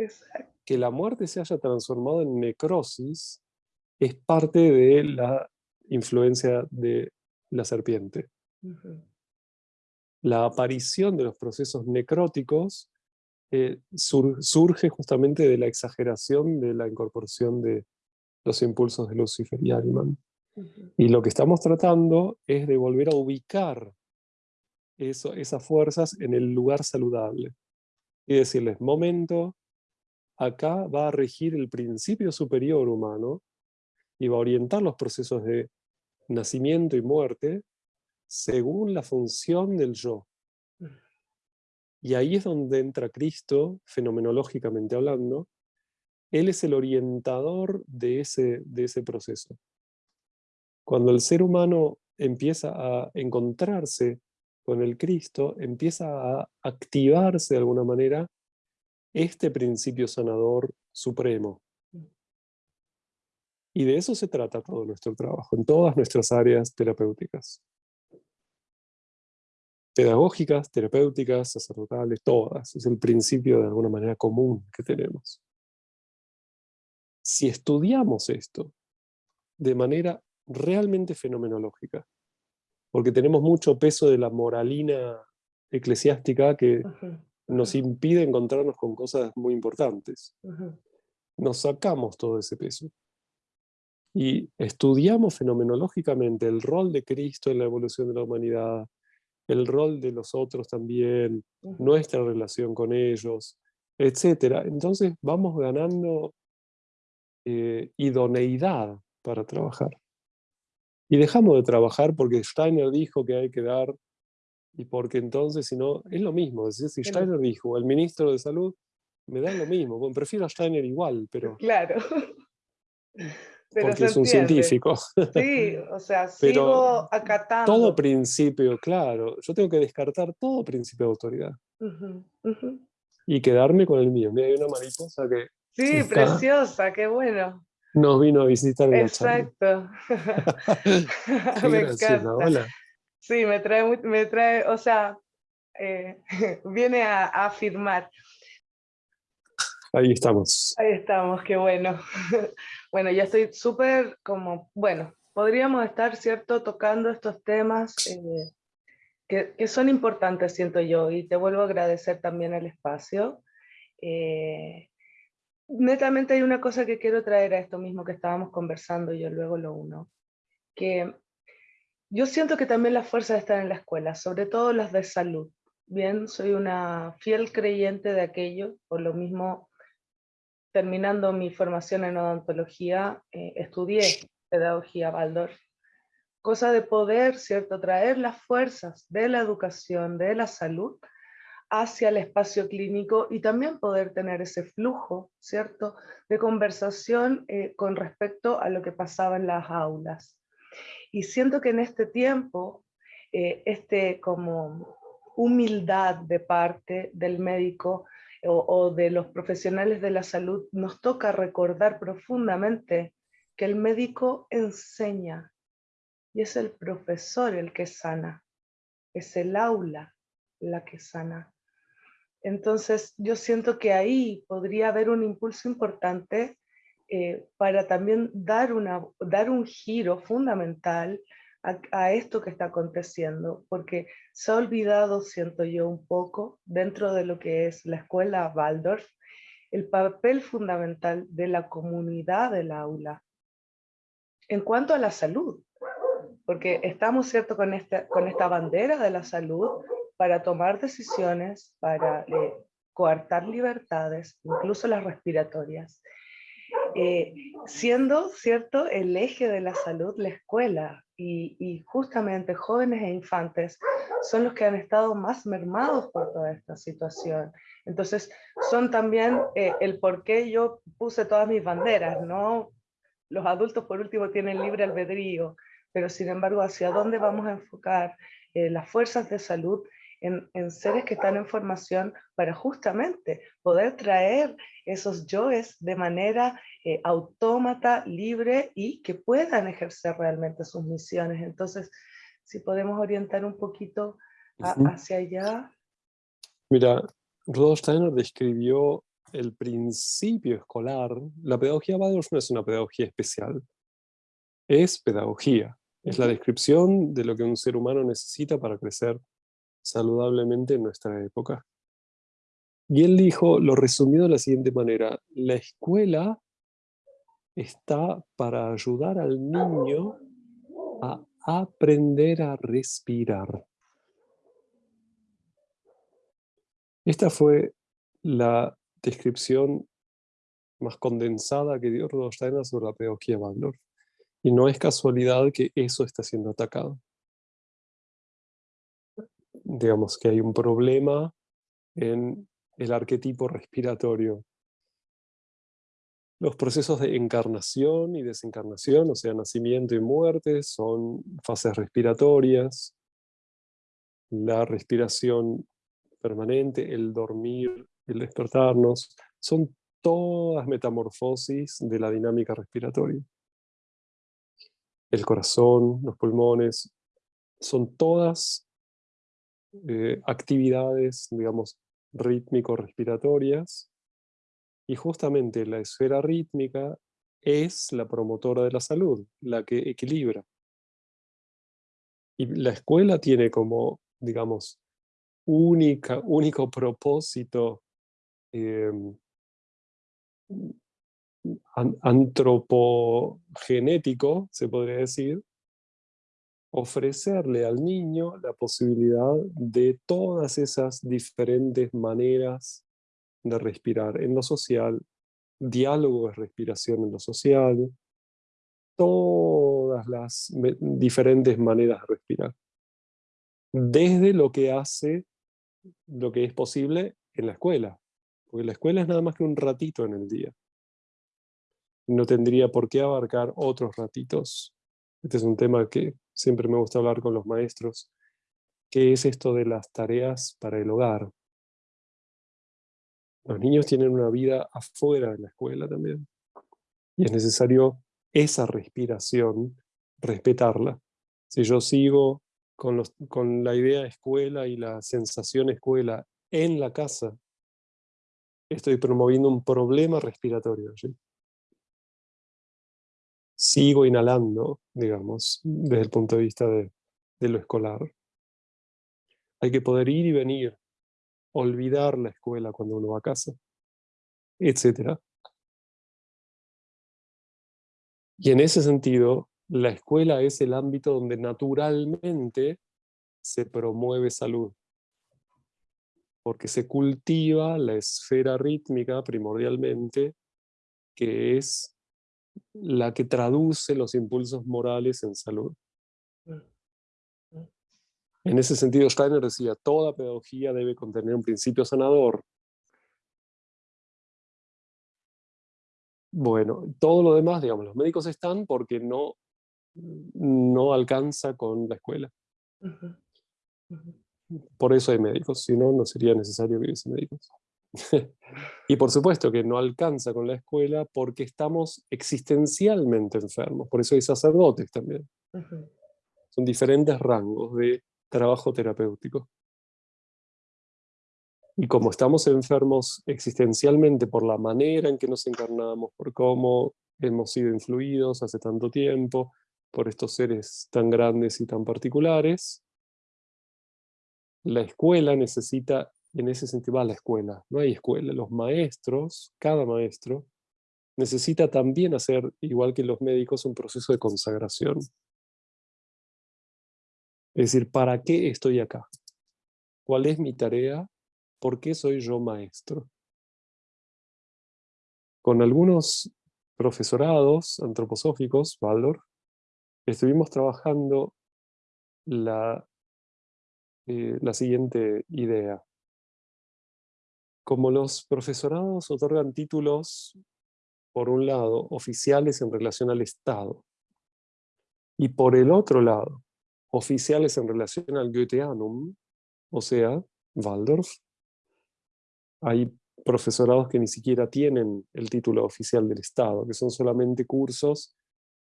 Que la muerte se haya transformado en necrosis es parte de la influencia de la serpiente. La aparición de los procesos necróticos eh, surge justamente de la exageración de la incorporación de los impulsos de Lucifer y Ariman. Y lo que estamos tratando es de volver a ubicar eso, esas fuerzas en el lugar saludable. Y decirles, momento, acá va a regir el principio superior humano y va a orientar los procesos de nacimiento y muerte según la función del yo. Y ahí es donde entra Cristo, fenomenológicamente hablando. Él es el orientador de ese, de ese proceso. Cuando el ser humano empieza a encontrarse con el Cristo, empieza a activarse de alguna manera este principio sanador supremo. Y de eso se trata todo nuestro trabajo, en todas nuestras áreas terapéuticas pedagógicas, terapéuticas, sacerdotales, todas. Es el principio de alguna manera común que tenemos. Si estudiamos esto de manera realmente fenomenológica, porque tenemos mucho peso de la moralina eclesiástica que nos impide encontrarnos con cosas muy importantes. Nos sacamos todo ese peso. Y estudiamos fenomenológicamente el rol de Cristo en la evolución de la humanidad, el rol de los otros también, nuestra relación con ellos, etc. Entonces vamos ganando eh, idoneidad para trabajar. Y dejamos de trabajar porque Steiner dijo que hay que dar, y porque entonces, si no, es lo mismo. si Steiner dijo, el ministro de Salud, me da lo mismo. Bueno, prefiero a Steiner igual, pero... Claro. Porque es un científico. Sí, *laughs* o sea, sigo acatando. Todo principio, claro. Yo tengo que descartar todo principio de autoridad. Y quedarme con el mío. Mira, hay una mariposa que... Sí, preciosa, qué bueno. Nos vino a visitar. Exacto. *laughs* *laughs* me encanta. Hola. Sí, me trae, me trae, o sea, eh, viene a, a afirmar. Ahí estamos. Ahí estamos, qué bueno. *laughs* Bueno, ya estoy súper como, bueno, podríamos estar, ¿cierto?, tocando estos temas eh, que, son importantes, siento yo, y te vuelvo a agradecer también el espacio. Eh, netamente hay una cosa que quiero traer a esto mismo que estábamos conversando, yo luego lo uno, que yo siento que también las fuerzas están en la escuela, sobre todo las de salud. Bien, soy una fiel creyente de aquello, por lo mismo, terminando mi formación en odontología, eh, estudié pedagogía Waldorf cosa de poder, ¿cierto?, traer las fuerzas de la educación, de la salud, hacia el espacio clínico y también poder tener ese flujo, ¿cierto?, de conversación eh, con respecto a lo que pasaba en las aulas. Y siento que en este tiempo, eh, este como humildad de parte del médico o, de los profesionales de la salud, nos toca recordar profundamente que el médico enseña, y es el profesor el que sana, es el aula la que sana. Entonces yo siento que ahí podría haber un impulso importante eh, para también dar, una, dar un giro fundamental a, esto que está aconteciendo, porque se ha olvidado, siento yo un poco, dentro de lo que es la escuela Waldorf, el papel fundamental de la comunidad del aula en cuanto a la salud porque estamos, ¿cierto?, con esta, con esta bandera de la salud para tomar decisiones, para eh, coartar libertades, incluso las respiratorias. Eh, siendo, ¿cierto?, el eje de la salud la escuela, y, justamente jóvenes e infantes son los que han estado más mermados por toda esta situación. Entonces, son también eh, el por qué yo puse todas mis banderas, ¿no? Los adultos, por último, tienen libre albedrío, pero sin embargo, ¿hacia dónde vamos a enfocar eh, las fuerzas de salud en, en, seres que están en formación para justamente poder traer esos yoes de manera eh, autómata, libre y que puedan ejercer realmente sus misiones? Entonces, si podemos orientar un poquito a, hacia allá. Mira, Rudolf Steiner describió el principio escolar. La pedagogía Waldorf no es una pedagogía especial, es pedagogía. Es la descripción de lo que un ser humano necesita para crecer saludablemente en nuestra época. Y él dijo, lo resumió de la siguiente manera, la escuela está para ayudar al niño a aprender a respirar. Esta fue la descripción más condensada que dio Rudolf Steiner sobre la pedagogía Waldorf. Y no es casualidad que eso está siendo atacado. Digamos que hay un problema en el arquetipo respiratorio. Los procesos de encarnación y desencarnación, o sea, nacimiento y muerte, son fases respiratorias. La respiración permanente, el dormir, el despertarnos, son todas metamorfosis de la dinámica respiratoria el corazón, los pulmones, son todas eh, actividades, digamos, rítmico-respiratorias, y justamente la esfera rítmica es la promotora de la salud, la que equilibra. Y la escuela tiene como, digamos, única, único propósito em, antropogenético, se podría decir, ofrecerle al niño la posibilidad de todas esas diferentes maneras de respirar en lo social, diálogo de respiración en lo social, todas las diferentes maneras de respirar. Desde lo que hace, lo que es posible en la escuela, porque la escuela es nada más que un ratito en el día no tendría por qué abarcar otros ratitos. Este es un tema que siempre me gusta hablar con los maestros. ¿Qué es esto de las tareas para el hogar? Los niños tienen una vida afuera de la escuela también. Y es necesario esa respiración, respetarla. Si yo sigo con, la idea escuela y la sensación escuela en la casa, estoy promoviendo un problema respiratorio sigo inhalando, digamos, desde el punto de vista de, lo escolar. Hay que poder ir y venir, olvidar la escuela cuando uno va a casa, etc. Y en ese sentido, la escuela es el ámbito donde naturalmente se promueve salud. Porque se cultiva la esfera rítmica primordialmente, que es la que traduce los impulsos morales en salud. En ese sentido, Steiner decía, toda pedagogía debe contener un principio sanador. Bueno, todo lo demás, digamos, los médicos están porque no, no alcanza con la escuela. Por eso hay médicos, si no, no sería necesario que hubiese médicos. *laughs* y por supuesto que no alcanza con la escuela porque estamos existencialmente enfermos, por eso hay sacerdotes también. Son diferentes rangos de trabajo terapéutico. Y como estamos enfermos existencialmente por la manera en que nos encarnamos, por cómo hemos sido influidos hace tanto tiempo, por estos seres tan grandes y tan particulares, la escuela necesita en ese sentido va la escuela. No hay escuela. Los maestros, cada maestro, necesita también hacer, igual que los médicos, un proceso de consagración. Es decir, ¿para qué estoy acá? ¿Cuál es mi tarea? ¿Por qué soy yo maestro? Con algunos profesorados antroposóficos, Waldorf, estuvimos trabajando la, eh, la siguiente idea como los profesorados otorgan títulos, por un lado, oficiales en relación al Estado, y por el otro lado, oficiales en relación al Goetheanum, o sea, Waldorf, hay profesorados que ni siquiera tienen el título oficial del Estado, que son solamente cursos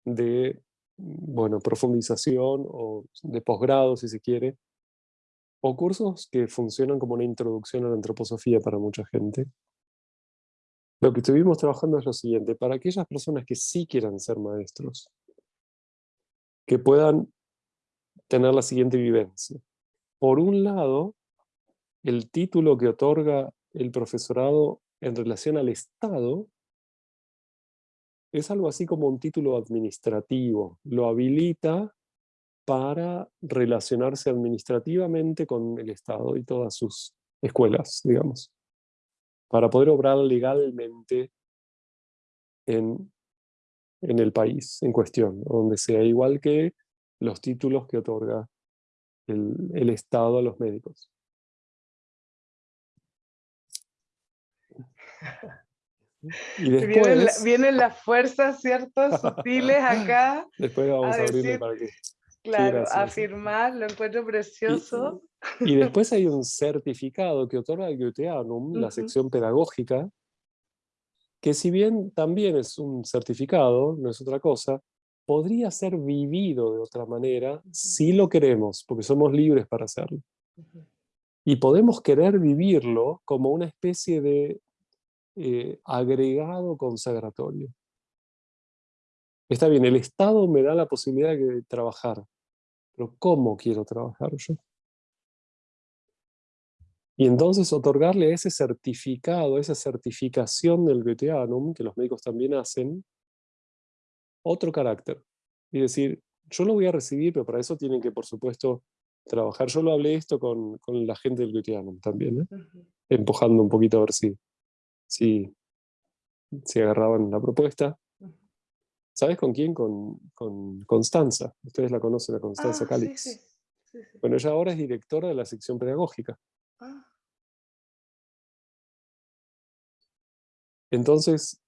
de bueno, profundización o de posgrado, si se quiere, o cursos que funcionan como una introducción a la antroposofía para mucha gente. Lo que estuvimos trabajando es lo siguiente, para aquellas personas que sí quieran ser maestros, que puedan tener la siguiente vivencia. Por un lado, el título que otorga el profesorado en relación al Estado es algo así como un título administrativo. Lo habilita para relacionarse administrativamente con el Estado y todas sus escuelas, digamos, para poder obrar legalmente en, en el país en cuestión, donde sea igual que los títulos que otorga el, el Estado a los médicos. Y *laughs* después, vienen, las fuerzas, ¿cierto? *laughs* Sutiles acá. Después vamos a, abrirle para que Claro, afirmar, lo encuentro precioso. Y, *laughs* después hay un certificado que otorga el Goetheanum, la sección pedagógica, que si bien también es un certificado, no es otra cosa, podría ser vivido de otra manera si lo queremos, porque somos libres para hacerlo. Y podemos querer vivirlo como una especie de eh, agregado consagratorio. Está bien, el Estado me da la posibilidad de trabajar, pero ¿cómo quiero trabajar yo? Y entonces otorgarle ese certificado, esa certificación del Goetheanum, que los médicos también hacen, otro carácter. Y decir, yo lo voy a recibir, pero para eso tienen que, por supuesto, trabajar. Yo lo hablé esto con, con la gente del Goetheanum también, ¿eh? empujando un poquito a ver si, si, si agarraban la propuesta. ¿Sabes con quién? Con, Constanza. Ustedes la conocen, a Constanza ah, Calix. Bueno, ella ahora es directora de la sección pedagógica. Ah. Entonces,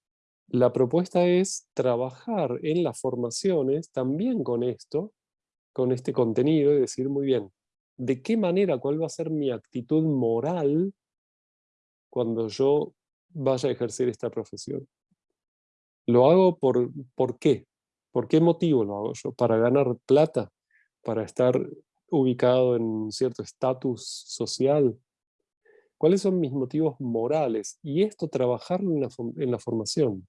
la propuesta es trabajar en las formaciones también con esto, con este contenido, y decir, muy bien, ¿de qué manera, cuál va a ser mi actitud moral cuando yo vaya a ejercer esta profesión? Lo hago por, ¿por qué? ¿Por qué motivo lo hago yo? ¿Para ganar plata? ¿Para estar ubicado en cierto estatus social? ¿Cuáles son mis motivos morales? Y esto trabajarlo en la, en la formación.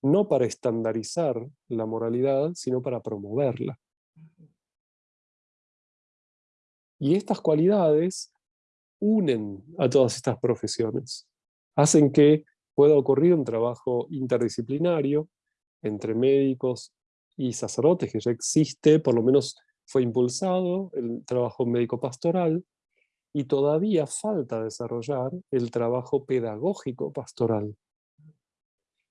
No para estandarizar la moralidad, sino para promoverla. Y estas cualidades unen a todas estas profesiones, hacen que pueda ocurrir un trabajo interdisciplinario entre médicos y sacerdotes, que ya existe, por lo menos fue impulsado el trabajo médico pastoral, y todavía falta desarrollar el trabajo pedagógico pastoral.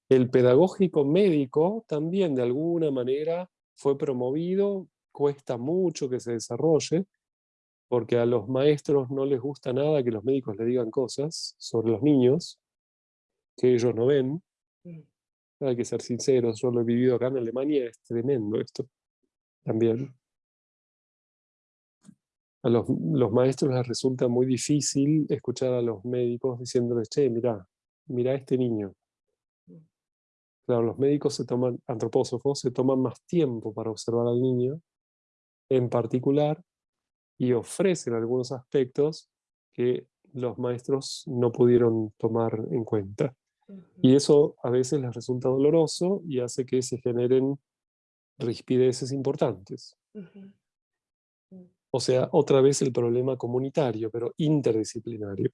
El pedagógico médico también de alguna manera fue promovido, cuesta mucho que se desarrolle, porque a los maestros no les gusta nada que los médicos le digan cosas sobre los niños que ellos no ven. Mm. Hay que ser sinceros, yo lo he vivido acá en Alemania, es tremendo esto también a los, maestros les resulta muy difícil escuchar a los médicos diciéndoles, che, mira, mira a este niño. Claro, los médicos se toman, antropósofos, se toman más tiempo para observar al niño en particular y ofrecen algunos aspectos que los maestros no pudieron tomar en cuenta. Y eso a veces les resulta doloroso y hace que se generen rispideces importantes. O sea, otra vez el problema comunitario, pero interdisciplinario,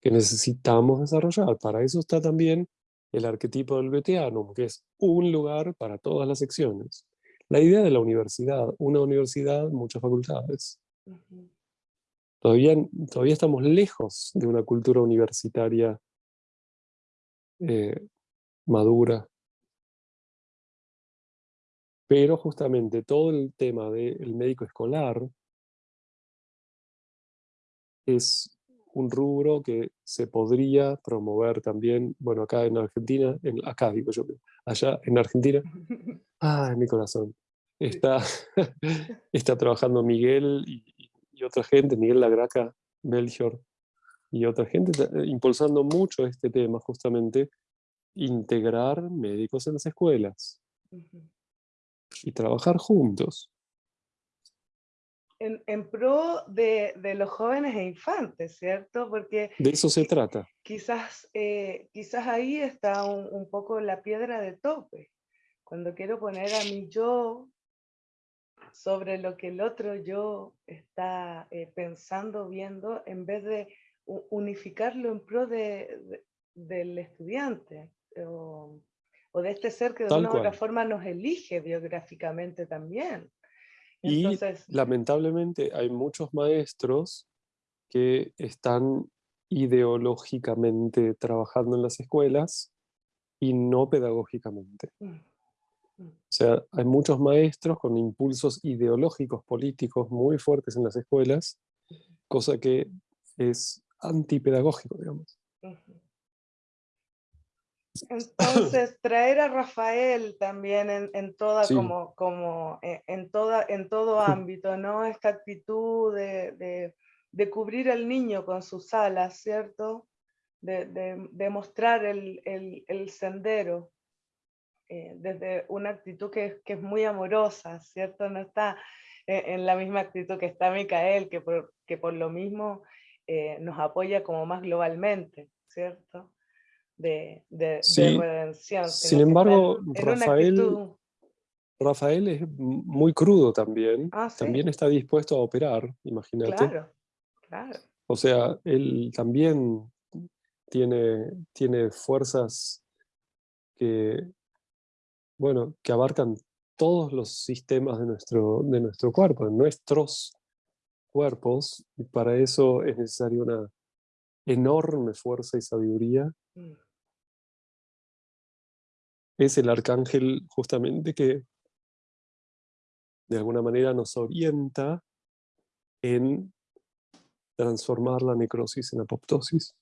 que necesitamos desarrollar. Para eso está también el arquetipo del Beteanum, que es un lugar para todas las secciones. La idea de la universidad, una universidad, muchas facultades. todavía, todavía estamos lejos de una cultura universitaria eh, madura, pero justamente todo el tema del médico escolar es un rubro que se podría promover también, bueno, acá en Argentina, en, acá digo yo, allá en Argentina, *laughs* ah, en mi corazón, está, *laughs* está trabajando Miguel y, y, otra gente, Miguel Lagraca, Melchior, y otra gente, impulsando mucho este tema, justamente, integrar médicos en las escuelas y trabajar juntos. En, pro de, los jóvenes e infantes, ¿cierto? Porque... De eso se trata. Quizás, eh, quizás ahí está un, poco la piedra de tope. Cuando quiero poner a mi yo sobre lo que el otro yo está eh, pensando, viendo, en vez de unificarlo en pro de, del estudiante o de este ser que de una u otra forma nos elige biográficamente también. Y lamentablemente hay muchos maestros que están ideológicamente trabajando en las escuelas y no pedagógicamente. Mm, mm. O sea, hay muchos maestros con impulsos ideológicos políticos muy fuertes en las escuelas, cosa que es antipedagógico, digamos. Entonces, *clears throat* traer a Rafael también en, toda, como, como eh, en, toda, en todo ámbito, ¿no? Esta actitud de, cubrir al niño con sus alas, ¿cierto? De, mostrar el, sendero eh, desde una actitud que, es muy amorosa, ¿cierto? No está eh, en, la misma actitud que está Micael, que por, que por lo mismo nos apoya como más globalmente, ¿cierto? de, redención. Sin embargo, Rafael, Rafael es muy crudo también. Ah, también está dispuesto a operar, imagínate. Claro, claro. O sea, él también tiene, tiene fuerzas que, bueno, que abarcan todos los sistemas de nuestro, de nuestro cuerpo, de nuestros cuerpos, y para eso es necesaria una enorme fuerza y sabiduría. Mm es el arcángel justamente que de alguna manera nos orienta en transformar la necrosis en apoptosis.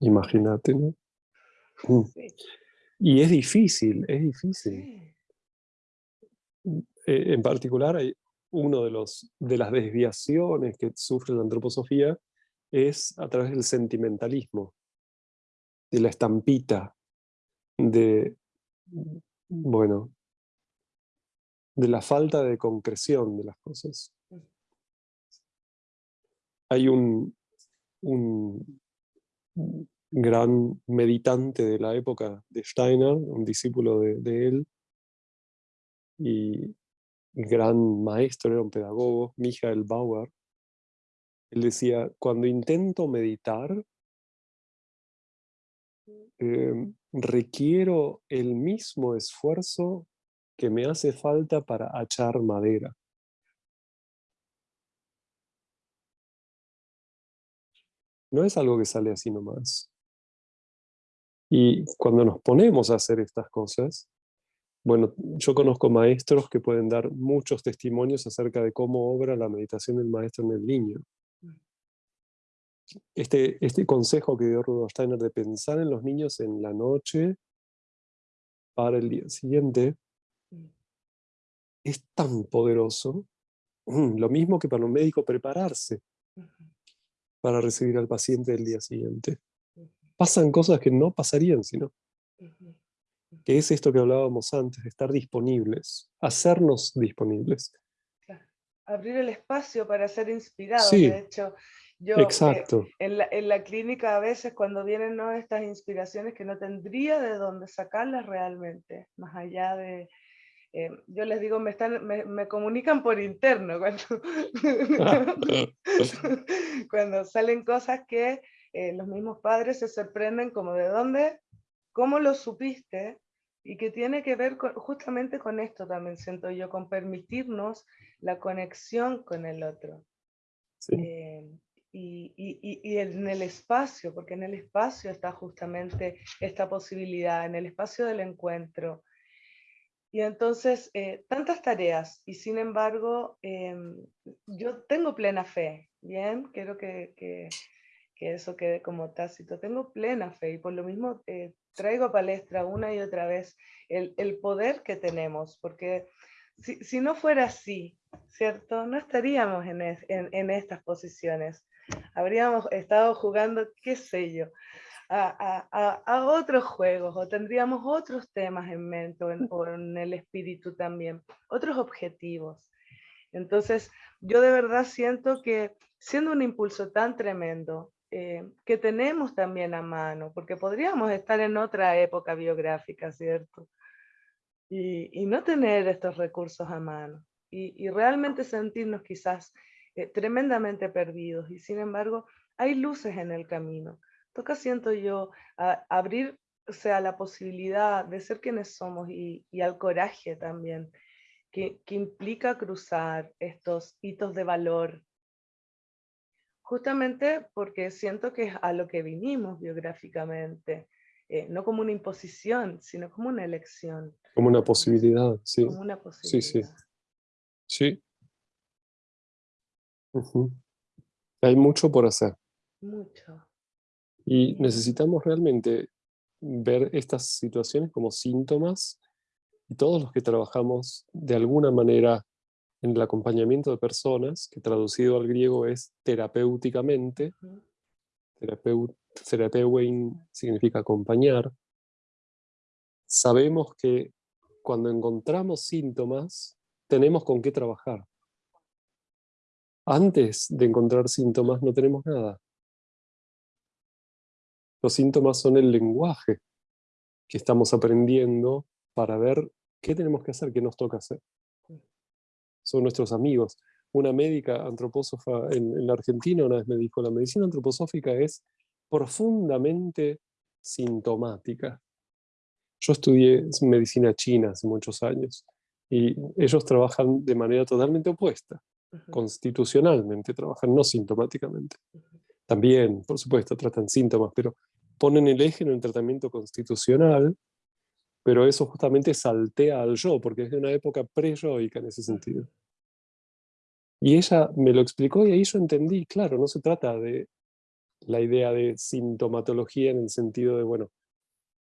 Imagínate, ¿no? Mm. Y es difícil, es difícil. Eh, en particular, hay uno de, los, de las desviaciones que sufre la antroposofía es a través del sentimentalismo, de la estampita, de, bueno, de la falta de concreción de las cosas. Hay un, un gran meditante de la época de Steiner, un discípulo de, él, y gran maestro, era un pedagogo, Michael Bauer, él decía, cuando intento meditar, em, requiero el mismo esfuerzo que me hace falta para achar madera. No es algo que sale así nomás. Y cuando nos ponemos a hacer estas cosas, bueno, yo conozco maestros que pueden dar muchos testimonios acerca de cómo obra la meditación del maestro en el niño. Mm. Este, este consejo que dio Rudolf Steiner de pensar en los niños en la noche para el día siguiente mm. es tan poderoso, lo mismo que para un médico prepararse para recibir al paciente el día siguiente. Pasan cosas que no pasarían si no. Que es esto que hablábamos antes, de estar disponibles, hacernos disponibles. Abrir el espacio para ser inspirados. De hecho, yo eh, en, la, en, la, clínica a veces cuando vienen ¿no? estas inspiraciones que no tendría de dónde sacarlas realmente, más allá de, eh, yo les digo, me, están, me, comunican por interno *laughs* cuando, *laughs* cuando salen cosas que eh, los mismos padres se sorprenden como de dónde, cómo lo supiste, y que tiene que ver justamente con esto también, siento yo, con permitirnos la conexión con el otro. Eh, y, y, y, en el espacio, porque en el espacio está justamente esta posibilidad, en el espacio del encuentro, y entonces, eh, tantas tareas, y sin embargo, em, yo tengo plena fe, ¿bien? Quiero que, que, que, eso quede como tácito. Tengo plena fe y por lo mismo eh, traigo a palestra una y otra vez el, el poder que tenemos, porque si, si, no fuera así, ¿cierto? No estaríamos en, en, en estas posiciones. Habríamos estado jugando, qué sé yo, a, otros juegos o tendríamos otros temas en mente o en, el espíritu también, otros objetivos. Entonces, yo de verdad siento que siendo un impulso tan tremendo, eh, que tenemos también a mano, porque podríamos estar en otra época biográfica, ¿cierto? Y, no tener estos recursos a mano y, realmente sentirnos quizás eh, tremendamente perdidos y sin embargo hay luces en el camino toca, siento yo, abrir o la posibilidad de ser quienes somos y, al coraje también, que, implica cruzar estos hitos de valor. Justamente porque siento que es a lo que vinimos biográficamente, eh, no como una imposición, sino como una elección. Como una posibilidad, sí. Como una posibilidad. Sí, sí. Sí. Hay mucho por hacer. Mucho. Y necesitamos realmente ver estas situaciones como síntomas y todos los que trabajamos de alguna manera en el acompañamiento de personas, que traducido al griego es terapéuticamente, terapeut, significa acompañar, sabemos que cuando encontramos síntomas, tenemos con qué trabajar. Antes de encontrar síntomas no tenemos nada. Los síntomas son el lenguaje que estamos aprendiendo para ver qué tenemos que hacer, qué nos toca hacer. Son nuestros amigos. Una médica antropósofa en, la Argentina una vez me dijo, la medicina antroposófica es profundamente sintomática. Yo estudié medicina china hace muchos años y ellos trabajan de manera totalmente opuesta, constitucionalmente trabajan, no sintomáticamente. También, por supuesto, tratan síntomas, pero ponen el eje en el tratamiento constitucional, pero eso justamente saltea al yo, porque es de una época pre-yoica en ese sentido. Y ella me lo explicó y ahí yo entendí, claro, no se trata de la idea de sintomatología en el sentido de, bueno,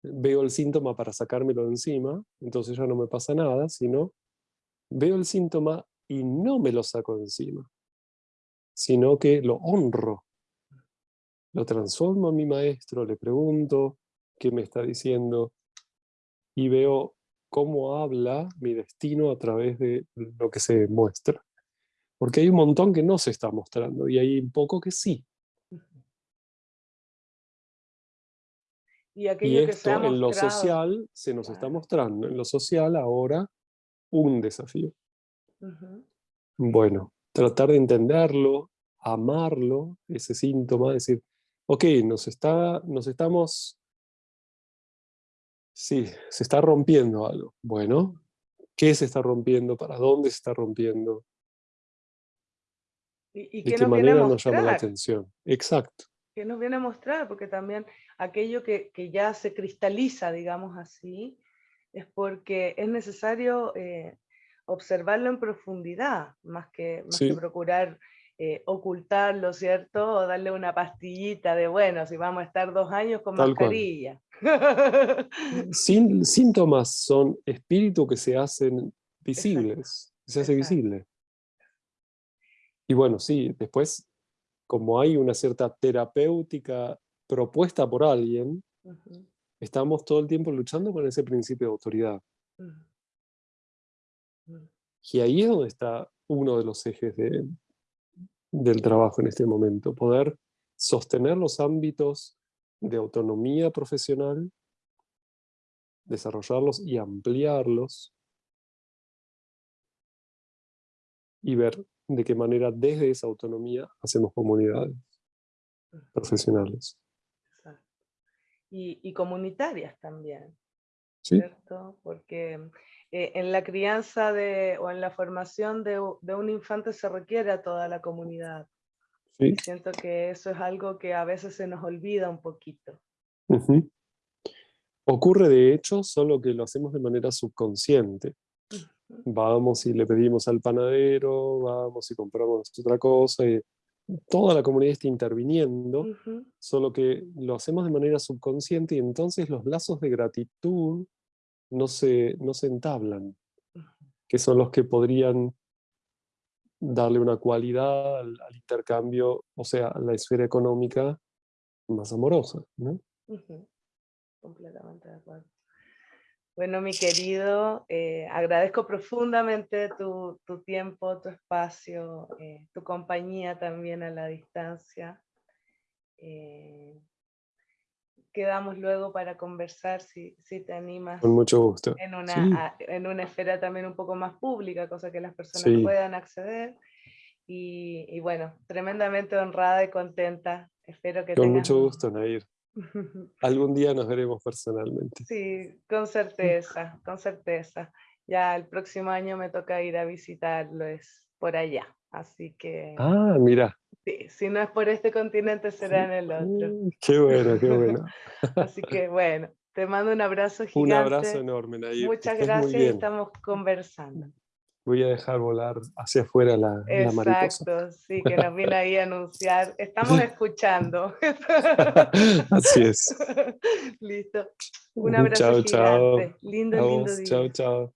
veo el síntoma para sacármelo de encima, entonces ya no me pasa nada, sino veo el síntoma y no me lo saco de encima, sino que lo honro, lo transformo a mi maestro, le pregunto qué me está diciendo y veo cómo habla mi destino a través de lo que se muestra. Porque hay un montón que no se está mostrando y hay un poco que sí. Y, esto en lo social se nos está mostrando. En lo social ahora un desafío. Bueno, tratar de entenderlo, amarlo, ese síntoma, decir, ok, nos, está, nos estamos, sí, se está rompiendo algo. Bueno, ¿qué se está rompiendo? ¿Para dónde se está rompiendo? ¿Y, ¿De qué manera nos llama la atención? Exacto. ¿Qué nos viene a mostrar? Porque también aquello que, ya se cristaliza, digamos así, es porque es necesario eh, observarlo en profundidad, más que, más que procurar eh, ocultarlo, ¿cierto? O darle una pastillita de, bueno, si vamos a estar dos años con mascarilla. Sin, síntomas son espíritus que se hacen *laughs* visibles, se hace visible. Y bueno, sí, después, como hay una cierta terapéutica propuesta por alguien, estamos todo el tiempo luchando con ese principio de autoridad. Y ahí es donde está uno de los ejes de, del trabajo en este momento, poder sostener los ámbitos de autonomía profesional, desarrollarlos y ampliarlos, y ver de qué manera desde esa autonomía hacemos comunidades profesionales. Y, comunitarias también, ¿cierto? Porque eh, en la crianza de, o en la formación de, un infante se requiere a toda la comunidad. Sí. siento que eso es algo que a veces se nos olvida un poquito. Ocurre de hecho, solo que lo hacemos de manera subconsciente. Vamos y le pedimos al panadero, vamos y compramos otra cosa, y toda la comunidad está interviniendo, solo que lo hacemos de manera subconsciente y entonces los lazos de gratitud no se, no se entablan, que son los que podrían darle una cualidad al, intercambio, o sea, a la esfera económica más amorosa. ¿no? Completamente de acuerdo. Bueno, mi querido, eh, agradezco profundamente tu, tu, tiempo, tu espacio, eh, tu compañía también a la distancia. Eh, quedamos luego para conversar si, si te animas. Con mucho gusto. En una, en una esfera también un poco más pública, cosa que las personas puedan acceder. Y, y, bueno, tremendamente honrada y contenta. Espero que Con mucho gusto, Nair. *laughs* Algún día nos veremos personalmente. Sí, con certeza, con certeza. Ya el próximo año me toca ir a visitarlo, es por allá. Así que... Ah, mira. Sí, si no es por este continente será en el otro. Qué bueno, qué bueno. *laughs* Así que bueno, te mando un abrazo gigante. Un abrazo enorme. Muchas gracias y estamos conversando. Voy a dejar volar hacia afuera la, la mariposa. Exacto, sí, que nos viene *laughs* ahí a anunciar. Estamos *laughs* escuchando. Así es. *laughs* Listo. Un abrazo gigante. Chao. Lindo, lindo día. Chao, chao.